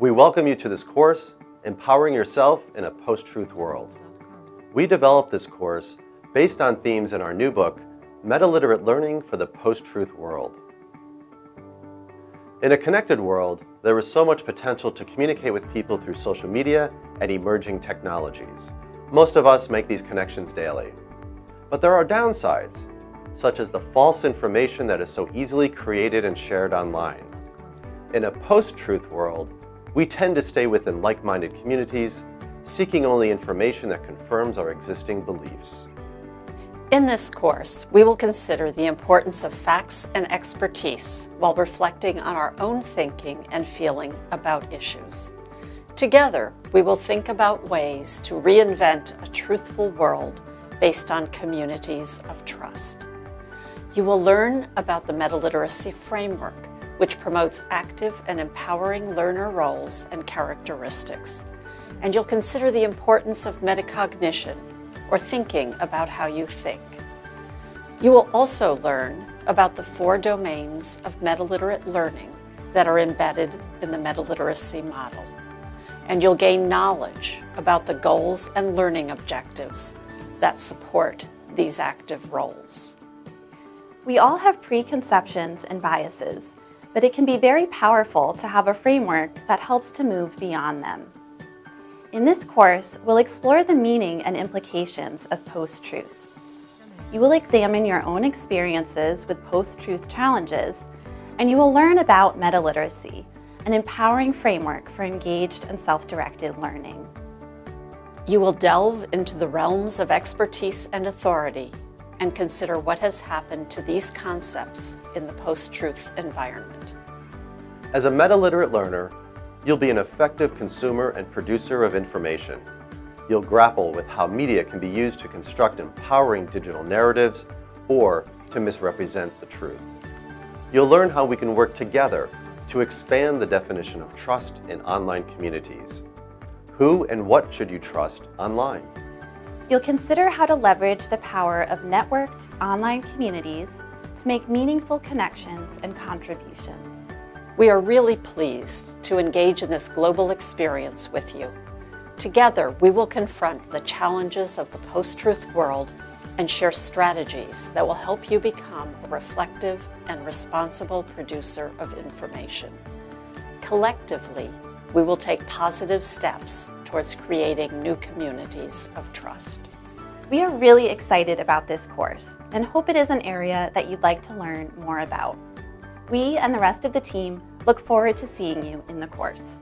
We welcome you to this course, Empowering Yourself in a Post-Truth World. We developed this course based on themes in our new book, Meta-Literate Learning for the Post-Truth World. In a connected world, there is so much potential to communicate with people through social media and emerging technologies. Most of us make these connections daily. But there are downsides, such as the false information that is so easily created and shared online. In a post-truth world, we tend to stay within like-minded communities, seeking only information that confirms our existing beliefs. In this course, we will consider the importance of facts and expertise while reflecting on our own thinking and feeling about issues. Together, we will think about ways to reinvent a truthful world based on communities of trust. You will learn about the Meta-Literacy Framework, which promotes active and empowering learner roles and characteristics. And you'll consider the importance of metacognition, or thinking about how you think. You will also learn about the four domains of meta-literate learning that are embedded in the meta-literacy model. And you'll gain knowledge about the goals and learning objectives that support these active roles. We all have preconceptions and biases, but it can be very powerful to have a framework that helps to move beyond them. In this course, we'll explore the meaning and implications of post-truth. You will examine your own experiences with post-truth challenges, and you will learn about meta-literacy, an empowering framework for engaged and self-directed learning. You will delve into the realms of expertise and authority and consider what has happened to these concepts in the post-truth environment. As a meta-literate learner, you'll be an effective consumer and producer of information. You'll grapple with how media can be used to construct empowering digital narratives or to misrepresent the truth. You'll learn how we can work together to expand the definition of trust in online communities. Who and what should you trust online? You'll consider how to leverage the power of networked online communities to make meaningful connections and contributions. We are really pleased to engage in this global experience with you. Together, we will confront the challenges of the post-truth world and share strategies that will help you become a reflective and responsible producer of information. Collectively, we will take positive steps towards creating new communities of trust. We are really excited about this course and hope it is an area that you'd like to learn more about. We and the rest of the team look forward to seeing you in the course.